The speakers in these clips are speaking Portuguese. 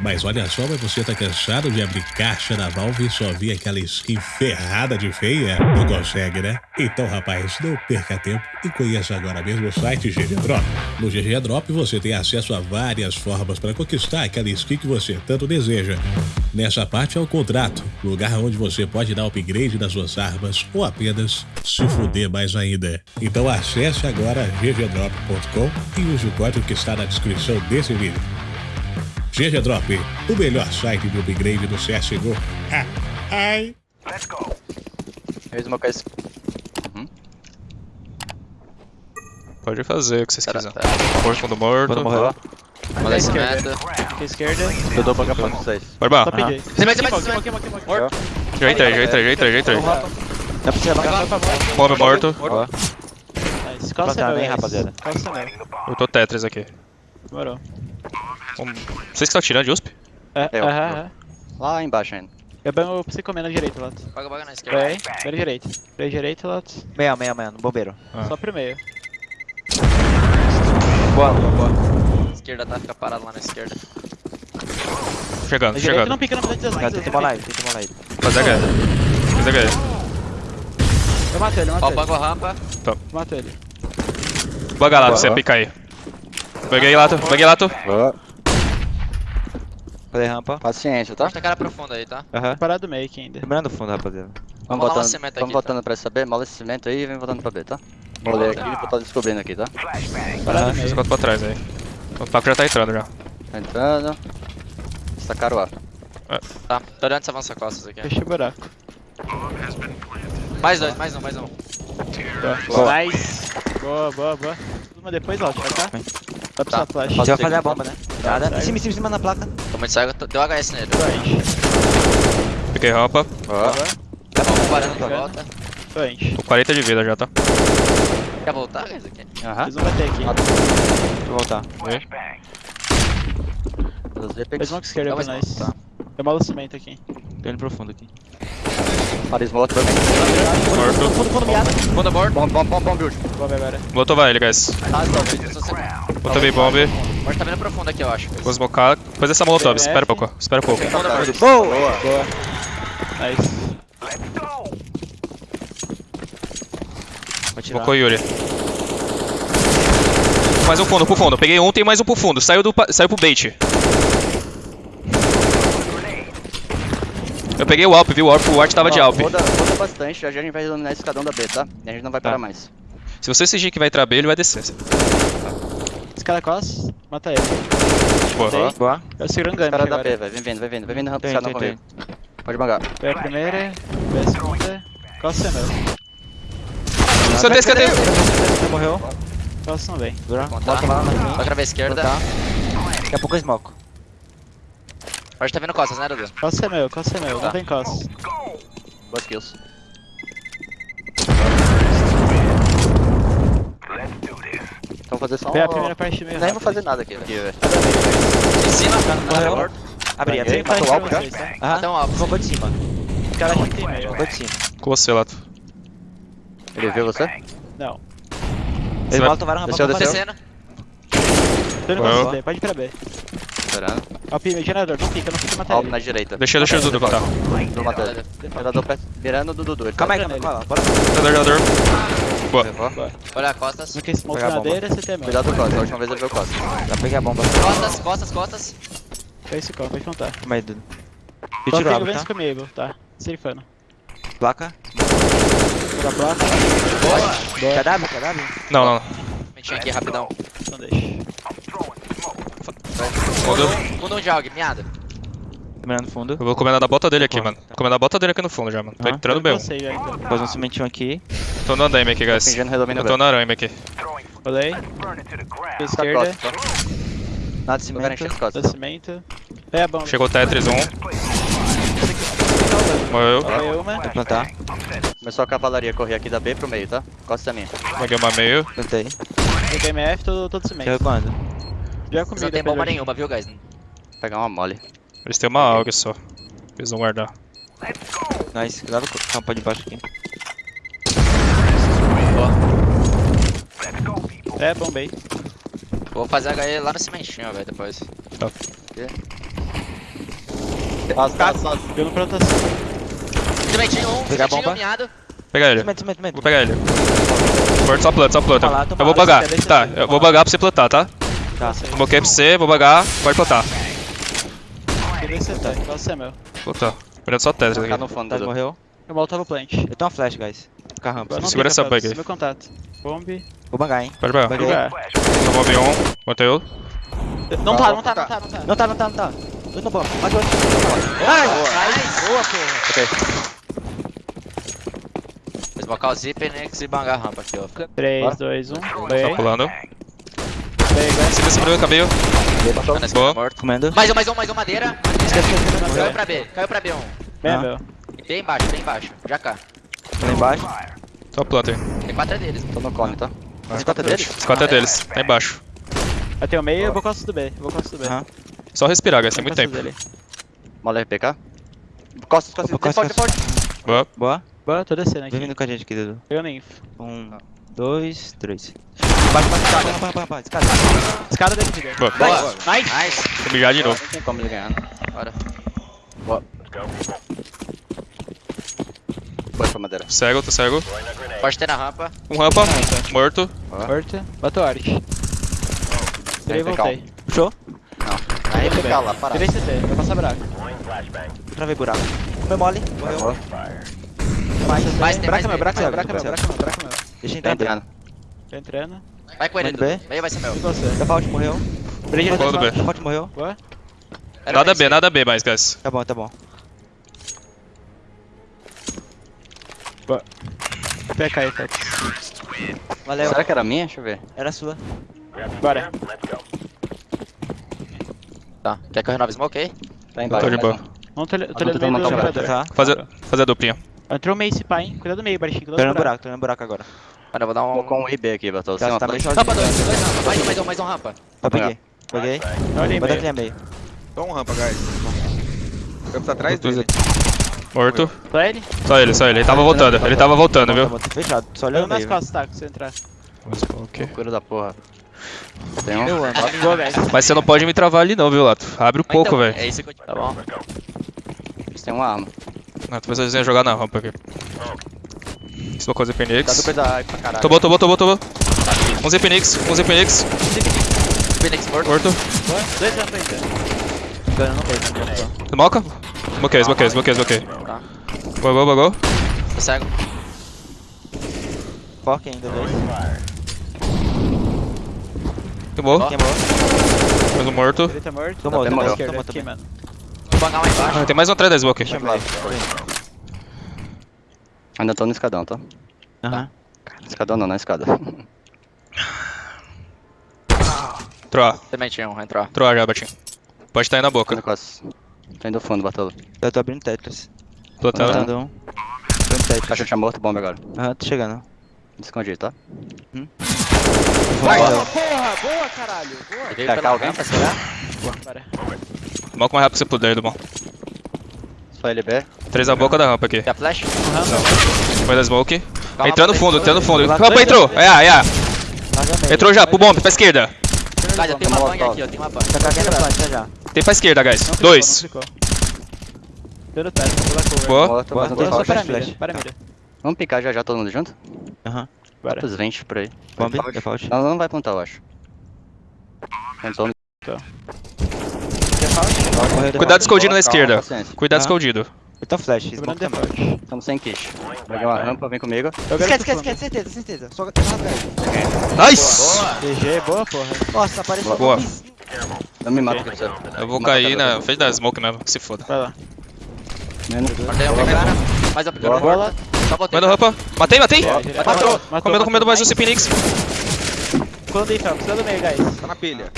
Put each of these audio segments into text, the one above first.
Mas olha só, mas você tá cansado de abrir caixa da Valve e só ver aquela skin ferrada de feia? Não consegue, né? Então, rapaz, não perca tempo e conheça agora mesmo o site GG Drop. No GG Drop você tem acesso a várias formas para conquistar aquela skin que você tanto deseja. Nessa parte é o contrato, lugar onde você pode dar upgrade nas suas armas ou apenas se fuder mais ainda. Então acesse agora ggdrop.com e use o código que está na descrição desse vídeo. GG Drop, o melhor site de upgrade do CSGO. Ah, ai. Fez uma coisa. Pode fazer o que vocês Tá, quiserem. tá. Morto, fundo morto. Quando morreu. Uma Da desse esquerda. meta. Esquerda. Eu dou pra pra vocês. Só peguei. Você vai, você vai, Queimou, você vai. queimou, queimou, queimou. Já entrei, já entrei, já entrei, já entrei. Dá pra vai, vai. Bomba morto. Nice. Qual Tá é meu, bem, guys? rapaziada. Qual é meu? Eu tô Tetris aqui. Demorou. Vocês que estão tirando de USP? É, Eu. aham, aham. Lá embaixo ainda. Eu banho pra você comer na direita, Lato. Paga, paga na esquerda. Bem, bem na direita. Bem direita, Lato. meia, meia, meia, no bombeiro. Ah. Só pro meio. Boa, boa, boa. Esquerda tá, fica parado lá na esquerda. Chegando, Na direita chegando. não pica, não pica Cara, de tem uma live, tem uma live. Fazer H. Fazer H. Eu matei ele, eu Ó, matei ele. banco a rampa. Eu matei ele. Buga lá, você pica aí. Buguei lato, buguei lato. Falei rampa. Paciência, tá? Tá cara profunda aí, tá? Aham. Parado do meio aqui ainda. Lembrando o fundo, rapaziada. Vamos Vamos cimento vamos aqui, voltando pra essa B, mola esse cimento aí e vem voltando pra B, tá? Molei aqui e vou estar descobrindo aqui, tá? Parado meio. quatro pra trás aí. O Paco já tá entrando já. Tá entrando. Sacaram o A. Tá, tô olhando essa avança costas aqui. Fechei o buraco. Mais dois, mais um, mais um. Boa. Nice. Boa, boa, boa. Uma depois, Lato, vai cá. Vai pro Tá. seu flash. Vai fazer a que- bomba, né? Nada. Em cima, em cima, em cima na placa. Tô muito cego, tô- deu HS nele. Doente. Piquei rampa. Tá bom, parando pra Bacana. volta. Doente. Tô 40 de vida já, tá? Quer voltar, guys? Aham. Eles vão bater aqui. Vou voltar. Eles vão com esquerda pra nós. tá. Eu malo cimento aqui. Tô indo profundo aqui. Paris Molotov também. Morto. Fundo, fundo, miado. Fundo morto. Bom, bom, bom, bom, build. Vamos agora. Botou vai ele, guys. Ah, tô, Botou bem bomb. Morto tá vindo profundo aqui, eu acho. Vou smocar. Depois dessa molotov, espera um pouco. Espera um pouco. Boa! Boa. Nice. Vou tirar. Smocou Yuri. Mais um fundo, pro fundo. Peguei um, tem mais um pro fundo. Saiu, do, pa- saiu pro bait. Eu peguei o Alp, viu? O Alp, o Art tava de Ó, Alp. Roda, roda bastante, já já a gente vai dominar esse escadão da B, tá? E a gente não vai parar Tá. mais. Se você exigir que vai entrar B, ele vai descer. Esse cara costas, mata ele. Boa. Boa. Eu seguro um Os caras ganho da B. Vem vindo, vem vindo, vem vindo rampa escadão comigo. Pode bangar. Foi a primeira, foi a segunda. Costa é meu. Escanteio, escanteio. Você morreu. Costa não vem. Dura. Contar. Bota lá na. Outra vez esquerda. Tá. Daqui a pouco eu smoke. Pode tá vindo costas, né, Dudu? Costa é meu, costa é meu. Tá. Não vem costa. Boas kills. Então fazer só Foi a um... primeira parte meio Nem vou fazer nada aqui, velho. Em cima, Morreu. morto. Abri, abri. Tem Matou o pra alvo já? tá? Até um alvo. Roubou de cima. Os caras aqui tem. Roubou de cima. Com você, Lato. Ele viu você? Não. Eles vai- molotovaram rampa Desceu, pra desceu. fazer. Descendo. Tô indo Morreu. costa B, pode ir pra B. Esperando. Ó, Pime, gerador, não fica, não fica, mata Alvo ele. na direita. Deixa, deixa o Dudu contar. Vou matar ele. Gerador perto- mirando do Dudu. ele Calma aí, tá- calma aí, calma aí. Bora. Gerador, gerador. Boa. Levou. Olha, costas. No que smoke na madeira, você tem meu. Cuidado do Costa, a última vez ele viu o Costa. Já peguei a bomba. Costas, costas, costas. Foi esse call, pode contar. Calma aí, Dudu. Só E tirou fica alvo, vendo tá? comigo, tá? Serifano. Placa. Da placa, Boa. KW, KW. Não, não. Mentinho aqui, rapidão. não deixa. Fundo. Fundo de algo, miado. Mirando fundo. Eu vou comendo da bota dele aqui, mano. Comendo a bota dele aqui no fundo já, mano. Tô Ah. entrando bem. Já, então. Pôs um cimentinho aqui. Tô no andaime aqui, guys. Eu tô na arame aqui. Rolei. Tá Esquerda, tá? Nada de cimento. costas. do cimento. É a bomba. Chegou o Tetris 1. Morreu. Foi uma. Vou plantar. Começou a cavalaria correr aqui da B pro meio, tá? Costa minha. Peguei uma meio. Plantei. Peguei MF, todo, todo cimento. quando? Já comi não tem bomba hoje. nenhuma, viu, guys? Vou pegar uma mole. Eles têm uma AUG só. Eles vão guardar. Nice. Cuidado com o campo de baixo aqui. É, bombei. Vou fazer HE lá no cimentinho, velho, depois. Tá. Passa, passa, passa. Pelo proteção. Cementinho um, Pegar a cementinho bomba. Pega ele. Cimento, cimento, cimento. Vou pegar ele. Morto, só planta, só planta. Toma Eu vou bugar. Tá, eu vou bugar pra você plantar, tá? Tá. Smoquei pra você, vou bugar, pode plantar. Que nem você tá, igual você é meu. Plantar. Olhando só Tetris Ficar aqui. no fundo, Tá, morreu. Eu molotava o plant. Eu tenho uma flash, guys. Fica a rampa. Segura essa contato, bug aí. Meu contato. Bomb. Vou bangar, hein. Pode pegar. Buguei. Jogar. Tomou V1, botei o. Não tá, não tá, não tá, não tá. Não tá, não tá, não tá. Eu tô bom. Mate outro. Nice. Boa, porra. Esmocar o zíper, Nix e bangar a rampa aqui, ó. 3, 2, 1. Tá pulando. Segura cabelo. Tá na esquerda, Boa. morto. Comendo. Mais um, mais um, mais um, madeira. Esquece, esquece, esquece. Caiu pra B, caiu pra B1. Bem, Ah. meu. Bem embaixo, bem embaixo. Já cá. Lá embaixo. Só planta aí. Tem quatro é deles. Tô no cone, tá? Esse quatro é deles? Os quatro é deles, tá embaixo. Eu tenho meio, eu vou costa do B. Eu vou costa do B. Só respirar, guys, tem muito costa tempo. Mola RPK. Costas, costas, default, costas. default. Boa. Boa. Boa, tô descendo Vem aqui. vindo com a gente aqui, Dudu. Pegando info. Um, dois, três. Bate, bate, escada. Rampa, rampa, rampa. Escada. Escada dentro de. Boa. Boa. Nice. Nice. Vou mijar de novo. Não tem como ele ganhar, né? Bora. Foi pra madeira. Cego, tô cego. Pode ter na rampa. Um rampa, morto. Morto. Bateu art. Tirei e voltei. Puxou. Aí Tudo RPK bem. lá, parado. Tirei CT, vai passar buraco. Travei buraco. Foi mole. Morreu. Mais, mais, tem mais Buraco é meu, B. buraco é meu, buraco é meu, é meu. Deixa eu Tá entrar dentro. entrando. Tô entrando. Vai com ele. Dudu. Meio vai ser meu. E você? Default morreu. Bridge Boa do B. Default morreu. Boa. Era Nada bem B, nada B mais, guys. Tá bom, tá bom. PK aí, Tex. Valeu. Será que era minha? Deixa eu ver. Era sua. Bora. Tá. Quer que eu renove smoke aí? Tá embaixo. Tô de boa. Não tô, tô tô olhando tentando meio do matar o gerador. Tá. Fazer, fazer a duplinha. Entrou meio esse pai, hein? Cuidado do meio, Baixinho. Tô Cuidado do olhando buraco. buraco, tô olhando buraco agora. Mano, eu vou dar Vou um... com o IB aqui, Batou. Tá, tá meio flash. Rampa dois, dois rampa. Mais um, mais um, mais um rampa. Eu peguei. Peguei. Olha aí, Vou dar meio. clear meio. Só um rampa, guys. Eu preciso atrás dele. Morto. Só ele? Só ele, só ele. Ele tava voltando, ele tava voltando, Tá viu? tá fechado. Só Olhando nas costas, tá? Se você entrar. Ok. Loucura da porra. Tem um. Mas você não pode me travar ali não, viu, Lato? Abre um pouco, Então, velho. É isso que eu te... Tá bom. Eles têm uma arma. Não, talvez eles iam jogar na rampa aqui. É da pra caralho. Tomou, tomou, tomou, tomou. Um Z Phoenix, um Z Phoenix. Phoenix morto. Morto. Boa. Dois rampas ainda. Ganho, não tem. Smoca? Smoquei, smoquei, smoquei, smoquei. Tá. Bagou, bagou. Tô cego. Foca ainda, dois. Queimou. Queimou. Mais um morto. Ele tá morto. Tomou, Tá tomou, tomou Vou bangar lá embaixo. Ah, tem mais um atrás da smoke. Ainda tô no escadão, tá? Aham. Escadão não, na escada. Troa, Sementinho, um, entrou. troa já, Batinho. Pode estar aí na boca. Tô indo fundo, Batolo. Eu tô abrindo Tetris. Plantando. Plantando um. Abrindo Tetris. Caixa tinha morto, bomba agora. Aham, tô chegando. Me escondi, tá? Vai, Valeu. porra! Boa, caralho! Boa. Ele veio pela alguém pra segurar? Bora. Moca o mais rápido que você puder, Dumão. Só LB. Três na boca da rampa aqui. Quer flash? Foi da smoke. Calma, Entrando pra fundo, entrando fundo. Lá Rampa entrou. É, é. Meio. Entrou já, pro bomb, pra esquerda. Guys, eu tenho uma bang aqui, eu tenho uma bang. Tá cagando a planta já. Tem pra esquerda, guys. Dois. no cover. Boa. Boa, boa, tem flash. para a flash, mira, flash. a mira. Vamos picar já já todo mundo junto? Aham. Bora. Quantos 20 por aí? Bomb, Default. default. Não, não vai plantar, eu acho. Falar? Morreu Cuidado escondido na esquerda. Cuidado Ah. escondido. Eu tô flash, smoke também. default. Estamos sem quiche. Peguei uma rampa, vem comigo. Eu Esquece, esquece, esquece, certeza, certeza. Só só Nice! GG, boa, porra. Nossa, apareceu Boa. um. Não me mata, okay. Eu vou cair na frente da smoke mesmo, que se foda. Vai lá. Mandei um cara. Mais um. Só botei. Manda rampa. Matei, matei! Matou. Matou. Comendo, comendo mais um C Phoenix. Quando aí, Felps? Cuidado do meio, guys. Tá na pilha.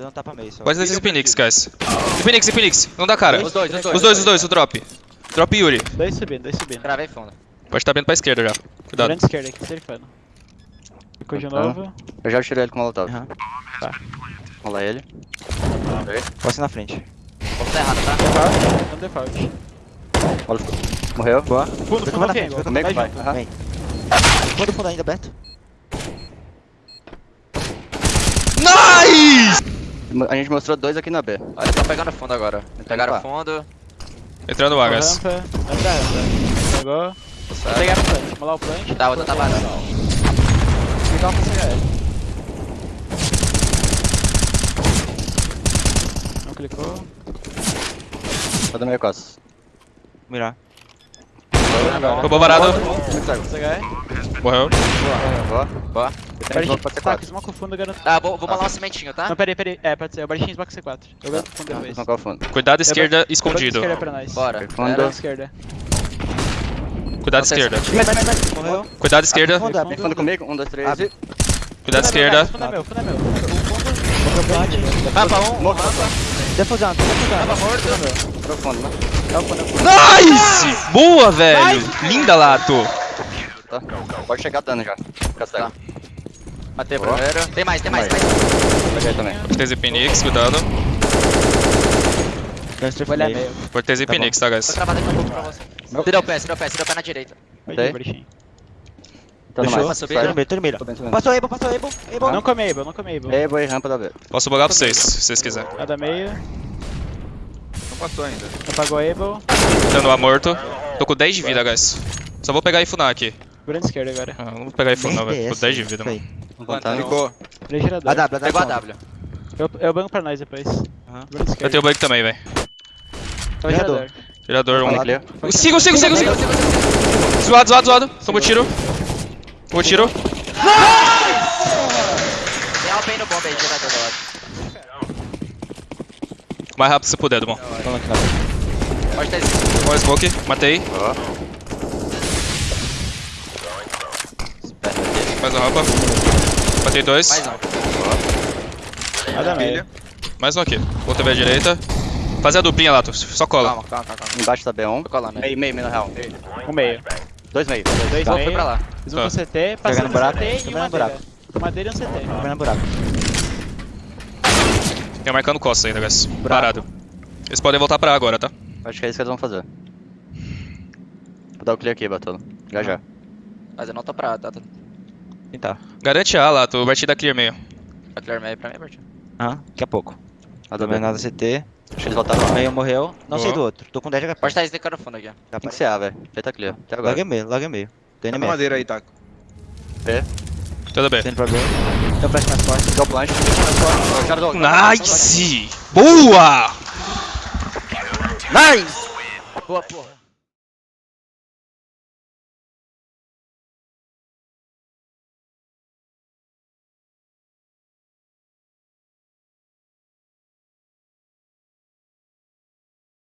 Deu um tapa meio só. Pode descer C Phoenix, guys. C Phoenix. Não dá cara. Os dois, os dois. Os dois, os dois, o drop. Drop Yuri. Dois subindo, dois subindo. Gravei fundo. Pode estar vindo pra esquerda já. Cuidado. Grande esquerda aqui, serifando. Ficou de Tá. novo. Eu já tirei ele com o molotov. Aham. Vamos lá ele. Posso ir na frente. Vou botar errado, tá? Default. Não default. Olha, morreu. Boa. Fundo, fundo, junto. Aham. Vem. Fundo, fundo ainda aberto. A gente mostrou dois aqui na B. Olha, tô pegando fundo agora. Então Pegaram tá. fundo. Entrando o A, guys. Rampa. Vai pra rampa. Pegou. Vou pegar o plant. Vamos lá o plant. Tá, outra tá varando. Clicar pra CHL. Não clicou. Tá dando meio costas. Mirar. Roubou varado. CHL. Morreu. Boa. Boa. Pode Pode pode ser Tá, 4. smoke o fundo, garanto. Tá, vou, vou malar uma sementinho, tá? Não, peraí, peraí. É, pode ser. O Barichinho smoke C4. Eu garanto o fundo depois. O fundo. Cuidado esquerda, escondido. esquerda pra nós. Bora. Fundo. Era. Esquerda. Cuidado esquerda. Morreu. Cuidado esquerda. Fundo, Vem fundo comigo. Um, dois, três. Cuidado esquerda. Fundo é meu, fundo é meu. Rampa um. Morto. Defusando, defusando. Profundo, né? Nice! Boa, velho! Linda, Lato. Tá. Pode chegar dando já. Fica cego. Tá. Matei o Boa. primeiro. Tem mais, tem mais, tem Mais. Peguei também. Cortez e Phoenix, cuidado. Vou olhar meio. Cortez e Tá Phoenix, tá, Vou guys? travar daqui a pouco pra você. Tira o pé, tira o pé, tira o pé na direita. Barichinho. Tá no Fechou? mais. meio, tô no meio. Tô bem subindo. Passou Able, passou Able. Able. Não come Able, não come Able. Ei, boi, rampa da B. Posso bugar pra vocês, se vocês quiserem. Nada meio. Não passou ainda. Apagou Able. Tendo A morto. Tô com 10 de vida, guys. Só vou pegar e funar aqui. Grande esquerda agora. Ah, não vou pegar e não, velho. Tô com 10 de vida, mano. Vamos contar. Ficou. Três gerador. A W, a Pegou a. Eu, eu banco pra nós depois. Aham. Eu tenho bug também, velho. Gerador. 1. clear. Sigo, sigo, sigo, sigo. Zoado, zoado, zoado. Tomou tiro. Tomou tiro. Tem no bomba aí, gerador da hora. O mais rápido você puder, Dumont. Pode ter smoke. Matei. Ó. Mais uma rampa. Matei dois. Mais um. Nada meio. Mais um aqui. Vou TV à direita. Fazer a duplinha, Lato. Só cola. Calma, calma, calma. Embaixo da B1. Vou colar, né? Meio, meio, meio na real. Um meio. Dois meio. Dois Vou, fui meio. pra lá. Fiz um Tá. CT, passando no buraco, CT e buraco. madeira. Madeira e um CT. No buraco. Fica marcando costa ainda, guys. Parado. Eles podem voltar pra A agora, tá? Acho que é isso que eles vão fazer. Vou dar o clear aqui, Batolo. Já já. Mas eu não tô pra tá? Tá Tentar. Garante A, Lato. Vai te dar clear meio. pra clear meio pra mim, Bertinho. Aham, daqui a pouco. A da Também B. nada CT. Acho que eles voltaram lá. Meio morreu. Não sei do outro. Tô com 10 de HP. Pode estar SDK no fundo aqui. Dá Tem pra que ser A, velho. Feita clear. Até agora. Logo é meio, logo é meio. Indo Tá na madeira aí, Taco. B. Tudo bem. Indo pra B. Tem um flash mais forte. Já dou- Nice! Boa! Nice! Boa, porra.